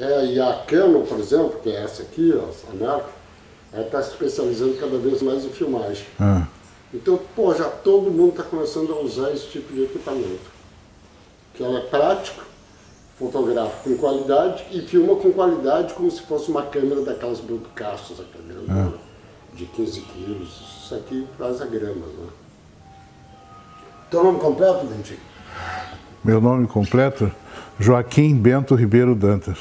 É, e a Canon, por exemplo, que é essa aqui, ó, essa marca, ela está se especializando cada vez mais em filmagem. Ah. Então, pô, já todo mundo está começando a usar esse tipo de equipamento. Que ela é prático, fotografa com qualidade e filma com qualidade como se fosse uma câmera daquelas broadcasts, aquela grande, de 15 quilos. Isso aqui faz a grama, né? Teu nome completo, Dentinho? Meu nome completo? Joaquim Bento Ribeiro Dantas.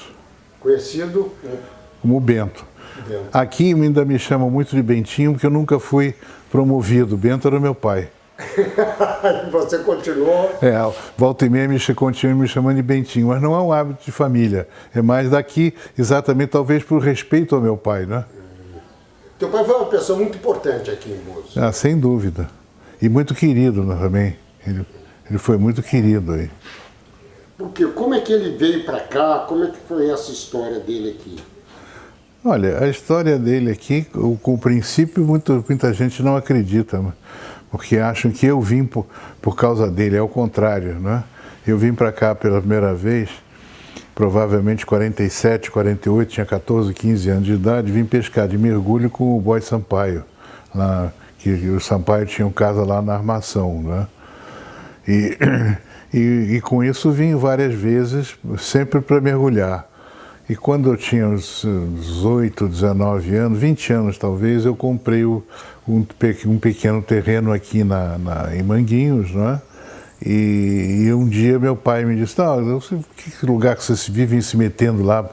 Conhecido né? Como Bento. Bento. Aqui ainda me chamam muito de Bentinho, porque eu nunca fui promovido. Bento era meu pai. Você continuou? É, volta e meia me continua me chamando de Bentinho, mas não é um hábito de família. É mais daqui, exatamente, talvez por respeito ao meu pai, né? Teu pai foi uma pessoa muito importante aqui em Búzios. Ah, sem dúvida. E muito querido né, também. Ele, ele foi muito querido aí. Porque como é que ele veio para cá? Como é que foi essa história dele aqui? Olha, a história dele aqui, o, com o princípio, muito, muita gente não acredita, porque acham que eu vim por, por causa dele, é o contrário, né? Eu vim para cá pela primeira vez, provavelmente 47, 48, tinha 14, 15 anos de idade, vim pescar de mergulho com o boy Sampaio, lá, que, que o Sampaio tinha um casa lá na armação, né? E, e, e com isso vim várias vezes, sempre para mergulhar. E quando eu tinha uns 18, 19 anos, 20 anos talvez, eu comprei um, um pequeno terreno aqui na, na, em Manguinhos, né? E, e, um dia meu pai me disse, não, que lugar que vocês vivem se metendo lá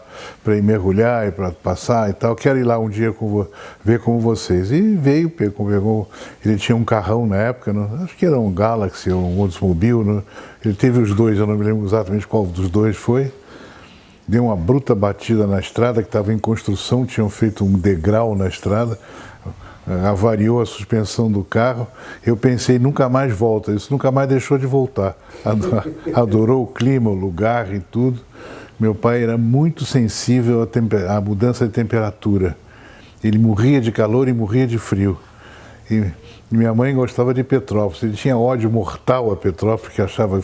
para ir mergulhar e para passar e tal, quero ir lá um dia com, ver com vocês. E veio, pegou, pegou, ele tinha um carrão na época, né? acho que era um Galaxy ou um Oldsmobile, né? ele teve os dois, eu não me lembro exatamente qual dos dois foi, deu uma bruta batida na estrada, que estava em construção, tinham feito um degrau na estrada, avariou a suspensão do carro. Eu pensei, nunca mais volta. Isso nunca mais deixou de voltar. Adorou o clima, o lugar e tudo. Meu pai era muito sensível à, mudança de temperatura. Ele morria de calor e morria de frio. E minha mãe gostava de Petrópolis. Ele tinha ódio mortal a Petrópolis, porque achava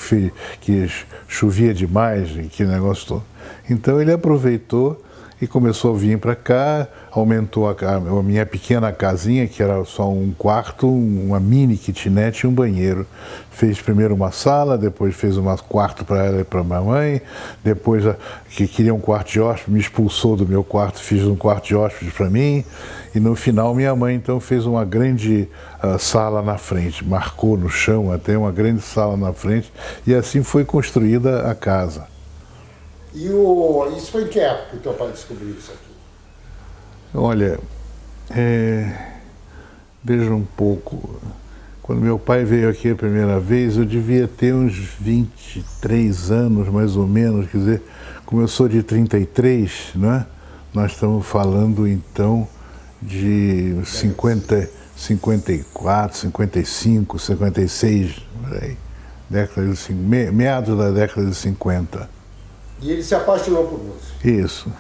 que chovia demais, que negócio todo. Então ele aproveitou e começou a vir para cá, aumentou a, a, minha pequena casinha, que era só um quarto, uma mini kitnet e um banheiro. Fez primeiro uma sala, depois fez um quarto para ela e para minha mãe, depois a, que queria um quarto de hóspede, me expulsou do meu quarto, fiz um quarto de hóspede para mim, e no final minha mãe então fez uma grande uh, sala na frente, marcou no chão até uma grande sala na frente, e assim foi construída a casa. E o, isso foi em que época que o teu pai descobriu isso aqui? Olha, é, veja um pouco. Quando meu pai veio aqui a primeira vez, eu devia ter uns 23 anos, mais ou menos. Quer dizer, como eu sou de 33, né? nós estamos falando então de 50, 54, 55, 56, aí, década de, meados da década de 50. E ele se apaixonou por música. Isso.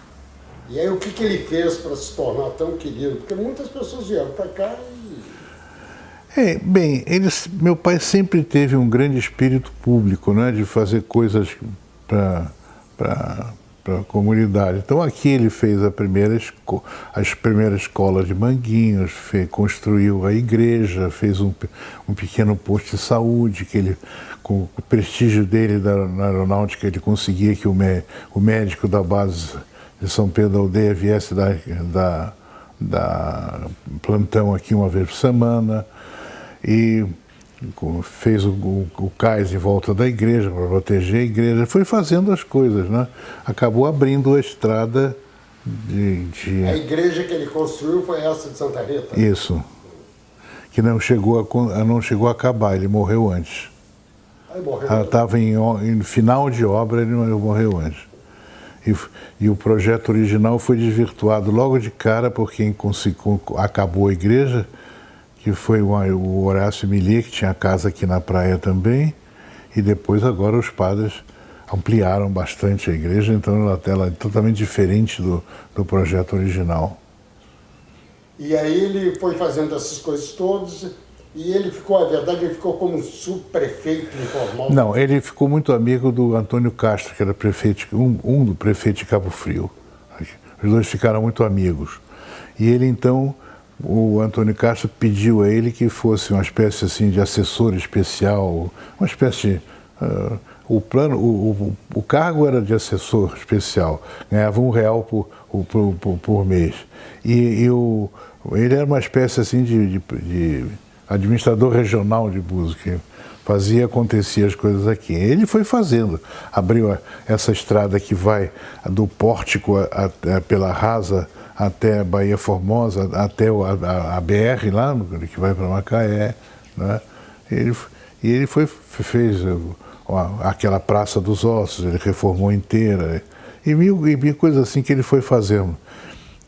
E aí o que, que ele fez para se tornar tão querido? Porque muitas pessoas vieram para cá e... É, bem, eles, meu pai sempre teve um grande espírito público, né, de fazer coisas para para a comunidade. Então aqui ele fez a primeira as primeiras escolas de Manguinhos, fez, construiu a igreja, fez um, um pequeno posto de saúde, que ele, com o prestígio dele da, na aeronáutica, ele conseguia que o, o médico da base de São Pedro da Aldeia viesse da, da, da plantão aqui uma vez por semana. E fez o, o, o, cais em volta da igreja para proteger a igreja, foi fazendo as coisas, né? Acabou abrindo a estrada de, de... A igreja que ele construiu foi essa de Santa Rita? Isso, que não chegou a, não chegou a acabar, ele morreu antes. Ela estava em, em, final de obra, ele morreu antes. E, e, o projeto original foi desvirtuado logo de cara porque acabou a igreja que foi o Horácio Millet, que tinha casa aqui na praia também, e depois agora os padres ampliaram bastante a igreja, então ela, ela é totalmente diferente do, do projeto original. E aí ele foi fazendo essas coisas todas, E ele ficou, a verdade, ele ficou como subprefeito informal? Não, ele ficou muito amigo do Antônio Castro, que era prefeito, um, um do prefeito de Cabo Frio. Os dois ficaram muito amigos. E ele então, o Antônio Castro pediu a ele que fosse uma espécie assim de assessor especial, uma espécie de, uh, o plano, o, o, o, cargo era de assessor especial, ganhava um real por, por, por, por mês. E, e o, ele era uma espécie assim de, de, de administrador regional de música, fazia acontecer as coisas aqui. Ele foi fazendo, abriu essa estrada que vai do Pórtico a, a, pela Rasa até Bahia Formosa, até a, a BR lá, que vai para Macaé. Né? Ele, e ele foi, fez aquela Praça dos Ossos, ele reformou inteira, e mil, e mil coisas assim que ele foi fazendo.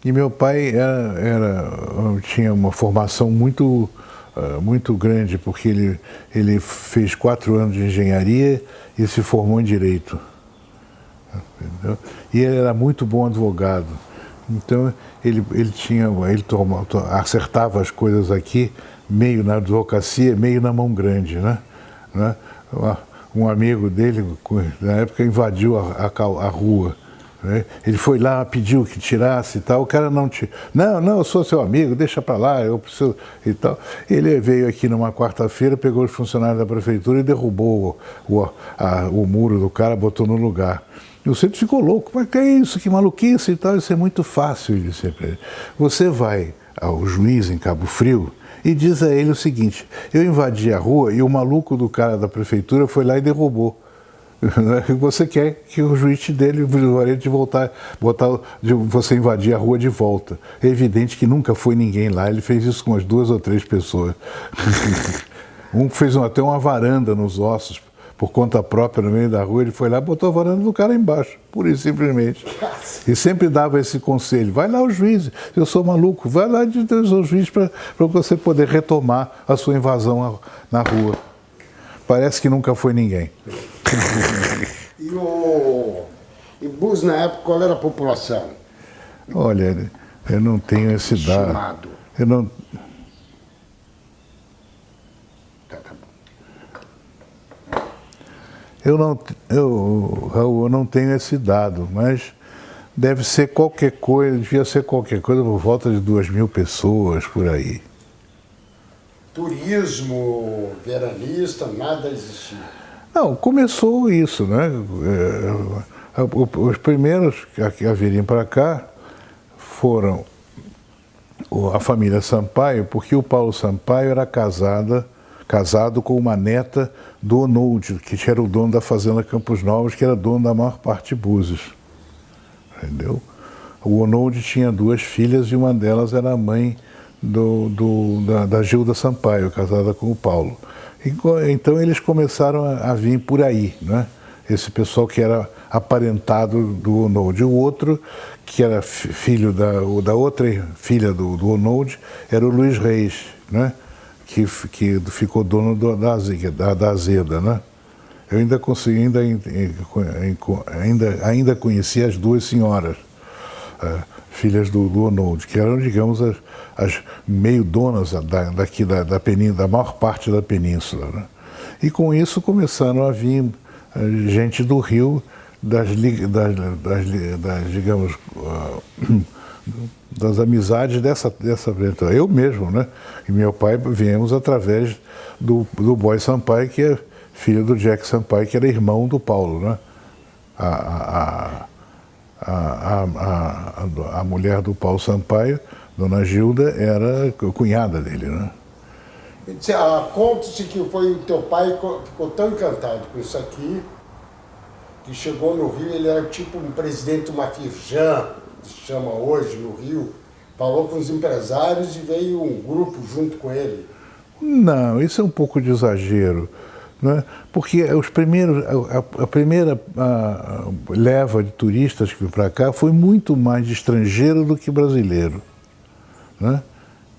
E meu pai era, era tinha uma formação muito uh, muito grande, porque ele, ele fez quatro anos de engenharia e se formou em direito. Entendeu? E ele era muito bom advogado. Então ele, ele tinha, ele toma, acertava as coisas aqui, meio na advocacia, meio na mão grande, né? né? Um amigo dele, na época, invadiu a, a, a rua né? Ele foi lá, pediu que tirasse e tal, o cara não te. Não, não, eu sou seu amigo, deixa para lá, eu preciso. e tal. Ele veio aqui numa quarta-feira, pegou os funcionários da prefeitura e derrubou o, o, a, o muro do cara, botou no lugar. E o centro ficou louco, mas que é isso, que maluquice e tal, isso é muito fácil, ele disse para ele. Você vai ao juiz em Cabo Frio e diz a ele o seguinte: eu invadi a rua e o maluco do cara da prefeitura foi lá e derrubou. Você quer que o juiz dele o de voltar, botar, de você invadir a rua de volta. É evidente que nunca foi ninguém lá, ele fez isso com umas duas ou três pessoas. um fez até uma varanda nos ossos, por conta própria, no meio da rua, ele foi lá e botou a varanda do cara embaixo, pura e simplesmente. E sempre dava esse conselho, vai lá o juiz, eu sou maluco, vai lá de Deus ao juiz para você poder retomar a sua invasão na rua. Parece que nunca foi ninguém. E o Ibus, na época, qual era a população? Olha, eu não tenho esse dado. Estimado. Eu não... Tá, tá bom. Eu não, eu, Raul, eu não tenho esse dado, mas deve ser qualquer coisa, devia ser qualquer coisa por volta de duas mil pessoas por aí turismo veranista, nada existia. Não, começou isso, né? É, os primeiros a virem para cá foram a família Sampaio, porque o Paulo Sampaio era casada, casado com uma neta do Onold, que era o dono da Fazenda Campos Novos, que era dono da maior parte de Búzios. Entendeu? O Onold tinha duas filhas e uma delas era a mãe do, do, da, da, Gilda Sampaio, casada com o Paulo. Então eles começaram a, vir por aí, né? esse pessoal que era aparentado do Onold. O outro, que era filho da, da outra filha do, do Onold, era o Luiz Reis, né? que, que ficou dono do, da, da, da Azeda. Né? Eu ainda consegui, ainda, ainda, ainda conheci as duas senhoras, uh, filhas do, do que eram, digamos, as, as meio donas da, daqui da, da, península, da maior parte da península. Né? E com isso começaram a vir eh, gente do Rio, das, das, das, das digamos, uh, das amizades dessa, dessa aventura. Eu mesmo, né? E meu pai viemos através do, do Boy Sampaio, que é filho do Jack Sampaio, que era irmão do Paulo, né? A, a, a, a, a, mulher do Paulo Sampaio Dona Gilda era cunhada dele, né? Ah, conta-se que foi o teu pai ficou tão encantado com isso aqui que chegou no Rio, ele era tipo um presidente de uma firjan, que se chama hoje no Rio, falou com os empresários e veio um grupo junto com ele. Não, isso é um pouco de exagero. Né? Porque os primeiros, a, a primeira a, leva de turistas que veio para cá foi muito mais de estrangeiro do que brasileiro. Né?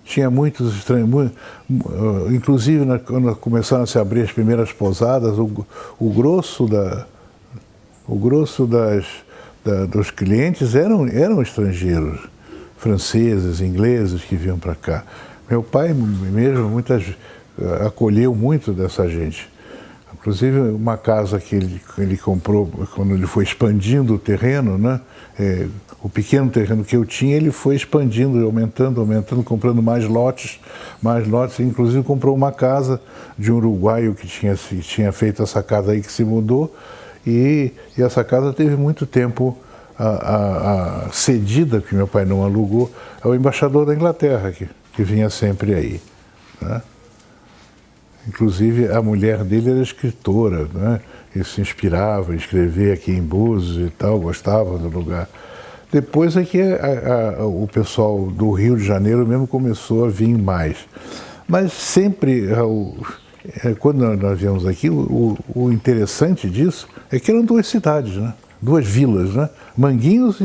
Tinha muitos estranhos, muito, uh, inclusive quando começaram a se abrir as primeiras pousadas, o, o grosso, da, o grosso das, da, dos clientes eram, eram estrangeiros, franceses, ingleses que vinham para cá. Meu pai mesmo, muitas uh, acolheu muito dessa gente. Inclusive, uma casa que ele, ele comprou, quando ele foi expandindo o terreno, né? É, o pequeno terreno que eu tinha, ele foi expandindo, aumentando, aumentando, comprando mais lotes, mais lotes. Inclusive, comprou uma casa de um uruguaio que tinha, tinha feito essa casa aí, que se mudou. E, e essa casa teve muito tempo a, a, a cedida, que meu pai não alugou, ao embaixador da Inglaterra, que, que vinha sempre aí. Né? Inclusive, a mulher dele era escritora, né? ele se inspirava em escrever aqui em Búzios e tal, gostava do lugar. Depois é que a, a, o pessoal do Rio de Janeiro mesmo começou a vir mais. Mas sempre, é, quando nós viemos aqui, o, o, interessante disso é que eram duas cidades, né? duas vilas, né? Manguinhos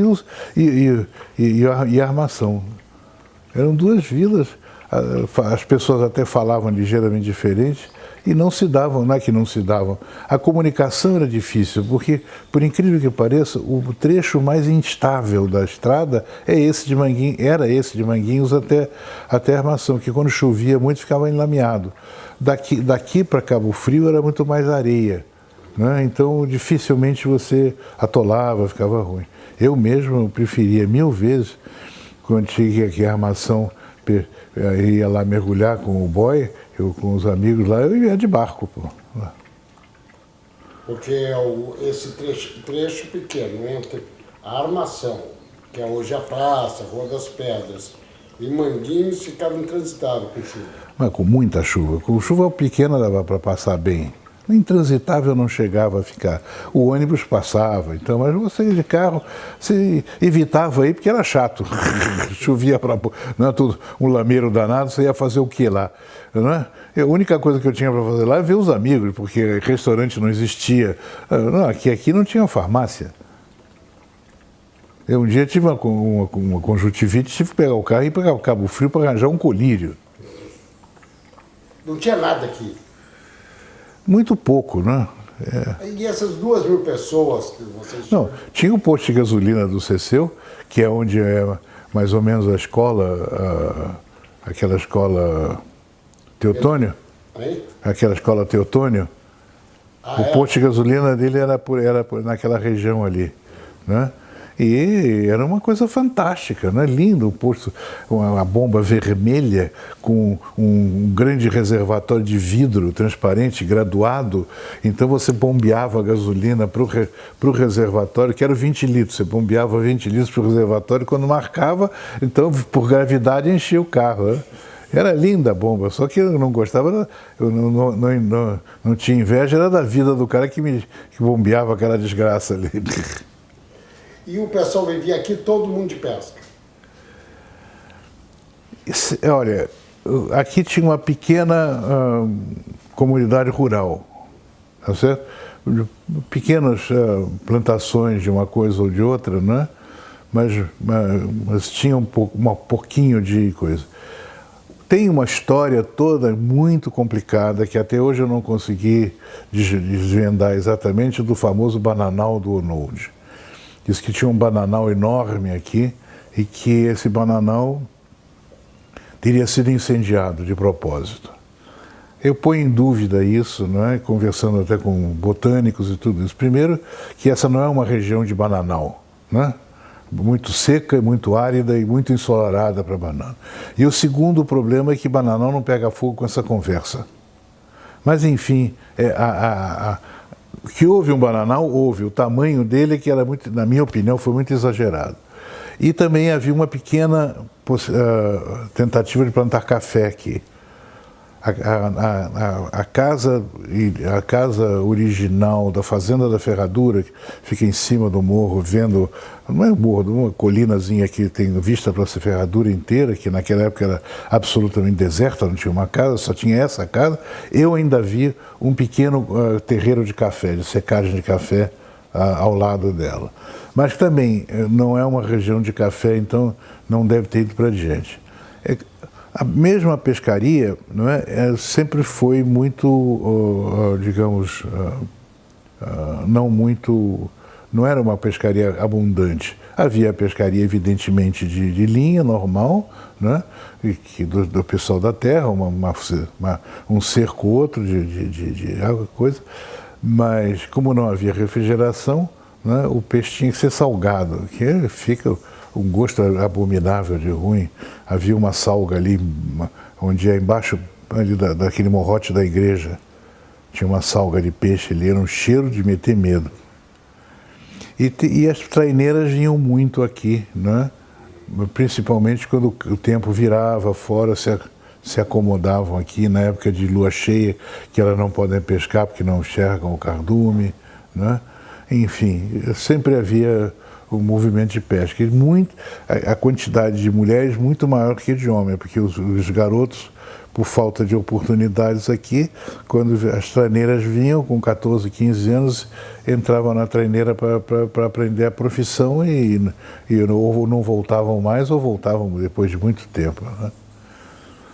e, e, e, e Armação. Eram duas vilas as pessoas até falavam ligeiramente diferente e não se davam, não é que não se davam. A comunicação era difícil, porque, por incrível que pareça, o trecho mais instável da estrada é esse de Manguinhos, era esse de Manguinhos até, até a Armação, que quando chovia muito ficava enlameado. Daqui, daqui para Cabo Frio era muito mais areia, né? então dificilmente você atolava, ficava ruim. Eu mesmo preferia mil vezes, quando cheguei aqui a Armação ia lá mergulhar com o boy, eu com os amigos lá, eu ia de barco. Pô. Porque é esse trecho, trecho pequeno entre a armação, que é hoje a praça, Rua das Pedras, e Manguinhos ficava intransitável com chuva. Mas com muita chuva. Com chuva pequena dava para passar bem intransitável não chegava a ficar. O ônibus passava, então, mas você de carro, você evitava aí porque era chato. Chovia para não é tudo um lameiro danado, você ia fazer o que lá? Não é? A única coisa que eu tinha para fazer lá é ver os amigos, porque restaurante não existia. Ah, não, aqui, aqui não tinha farmácia. Eu um dia tive uma, uma, uma conjuntivite, tive que pegar o carro e pegar o Cabo Frio para arranjar um colírio. Não tinha nada aqui. Muito pouco, né? É. E essas duas mil pessoas que vocês Não, tinha o posto de gasolina do Ceceu, que é onde é mais ou menos a escola, a, aquela escola Teotônio. Aí? Aquela escola Teotônio. Ah, o é? posto de gasolina dele era, por, era por, naquela região ali. Né? E era uma coisa fantástica, né? lindo, um posto, uma, bomba vermelha com um grande reservatório de vidro transparente, graduado. Então você bombeava a gasolina para o reservatório, que era 20 litros. Você bombeava 20 litros para o reservatório, quando marcava, então por gravidade enchia o carro. Né? Era linda a bomba, só que eu não gostava, eu não, não, não, não, não tinha inveja, era da vida do cara que me que bombeava aquela desgraça ali. e o pessoal vivia aqui todo mundo de pesca? Olha, aqui tinha uma pequena uh, comunidade rural, tá certo? Pequenas uh, plantações de uma coisa ou de outra, né? mas, mas, mas tinha um, pouco, um pouquinho de coisa. Tem uma história toda muito complicada que até hoje eu não consegui desvendar exatamente do famoso bananal do Onold. Diz que tinha um bananal enorme aqui e que esse bananal teria sido incendiado de propósito. Eu ponho em dúvida isso, não é? conversando até com botânicos e tudo isso. Primeiro, que essa não é uma região de bananal, né? muito seca, muito árida e muito ensolarada para banana. E o segundo problema é que bananal não pega fogo com essa conversa. Mas, enfim, é, a, a, a que houve um bananal, houve. O tamanho dele, que era muito, na minha opinião, foi muito exagerado. E também havia uma pequena uh, tentativa de plantar café aqui. A, a, a, a, casa, a casa original da Fazenda da Ferradura, que fica em cima do morro, vendo, não é um morro, uma colinazinha que tem vista para essa ferradura inteira, que naquela época era absolutamente deserta, não tinha uma casa, só tinha essa casa. Eu ainda vi um pequeno uh, terreiro de café, de secagem de café, uh, ao lado dela. Mas também uh, não é uma região de café, então não deve ter ido para adiante. É, a mesma pescaria não é, é sempre foi muito, uh, digamos, uh, uh, não muito, não era uma pescaria abundante. Havia a pescaria, evidentemente, de, de linha normal, né? e que do, do, pessoal da terra, uma, uma, uma, um cerco outro de, de, de, de água, coisa. Mas como não havia refrigeração, né, o peixe tinha que ser salgado, que fica um gosto abominável de ruim. Havia uma salga ali, onde é embaixo ali da, daquele morrote da igreja, tinha uma salga de peixe ali, era um cheiro de meter medo. E, e as traineiras vinham muito aqui, né? principalmente quando o tempo virava fora, se, se acomodavam aqui na época de lua cheia, que elas não podem pescar porque não enxergam o cardume. Né? Enfim, sempre havia o movimento de pesca. E muito, a, a, quantidade de mulheres muito maior que de homens, porque os, os, garotos, por falta de oportunidades aqui, quando as treineiras vinham com 14, 15 anos, entravam na treineira para aprender a profissão e, e ou não voltavam mais ou voltavam depois de muito tempo. Né?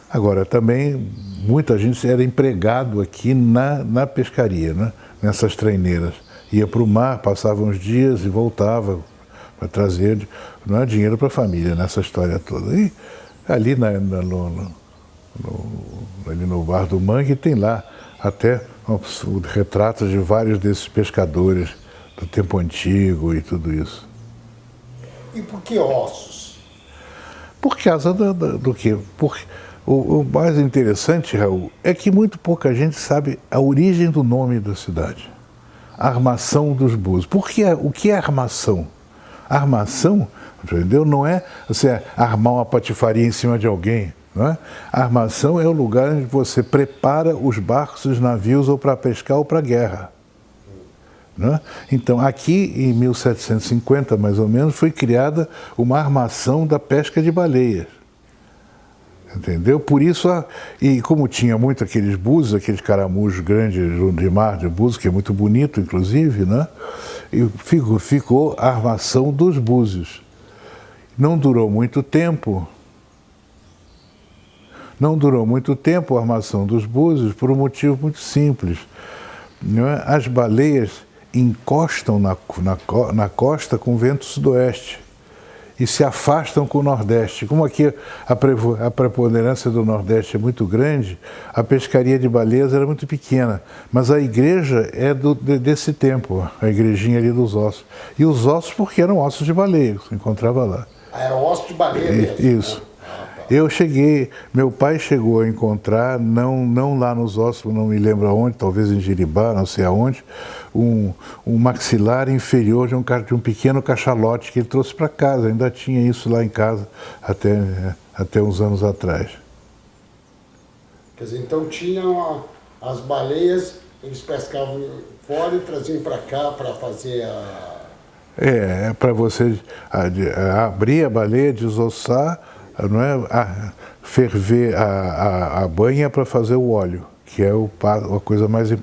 Agora, também muita gente era empregado aqui na, na pescaria, né? nessas treineiras. Ia para o mar, passava uns dias e voltava, para trazer não é dinheiro para a família nessa história toda. E ali, na, na, no, no, ali no Bar do Mangue tem lá até o retrato de vários desses pescadores do tempo antigo e tudo isso. E por que ossos? Por causa do, do, do? Por, o, o, mais interessante, Raul, é que muito pouca gente sabe a origem do nome da cidade. Armação dos Búzios. Por que, o que é armação? Armação, entendeu? Não é você armar uma patifaria em cima de alguém. Não é? A armação é o lugar onde você prepara os barcos, os navios, ou para pescar ou para guerra. É? Então, aqui em 1750, mais ou menos, foi criada uma armação da pesca de baleias. Entendeu? Por isso, e como tinha muito aqueles búzios, aqueles caramujos grandes de mar de búzios, que é muito bonito, inclusive, né? E ficou, ficou a armação dos búzios. Não durou muito tempo, não durou muito tempo a armação dos búzios por um motivo muito simples. É? As baleias encostam na, na, na costa com vento sudoeste e se afastam com o Nordeste. Como aqui a, preponderância do Nordeste é muito grande, a pescaria de baleias era muito pequena, mas a igreja é do, desse tempo, a igrejinha ali dos ossos. E os ossos porque eram ossos de baleia, que se encontrava lá. Ah, eram ossos de baleia mesmo? Isso. Eu cheguei, meu pai chegou a encontrar, não, não lá nos ossos, não me lembro aonde, talvez em Jiribá, não sei aonde, um, um maxilar inferior de um, de um pequeno cachalote que ele trouxe para casa. Ainda tinha isso lá em casa até, até uns anos atrás. Quer dizer, então tinham as baleias, eles pescavam fora e traziam para cá para fazer a... É, é para você abrir a baleia, desossar, não é? A, ferver a, a, a banha para fazer o óleo, que é o, a coisa mais importante